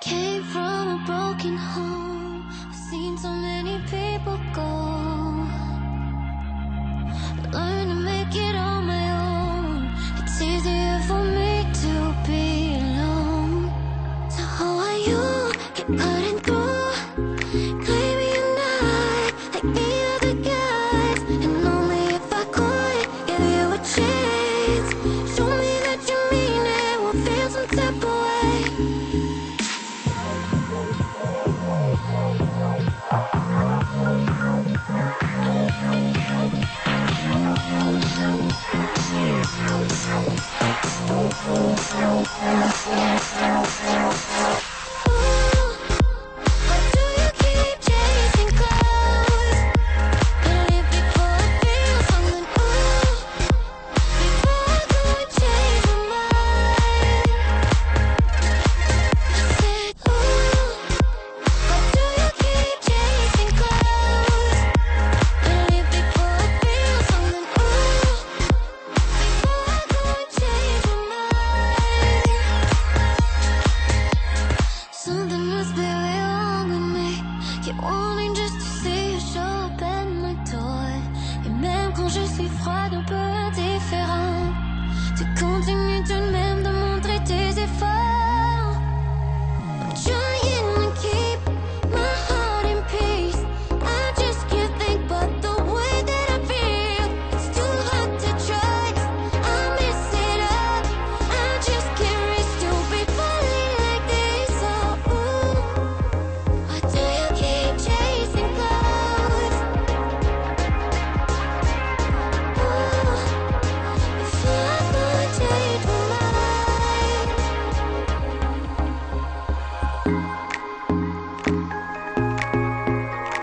Came from a broken home. I've seen so many people go. To make it on my own. It's easier for me to be alone. So are you? You're not like the other guys. And only if I could give you a chance. Show me that you mean it. We'll feel some and Keep wanting just to see you show at my door. Et même quand je suis froide, on peut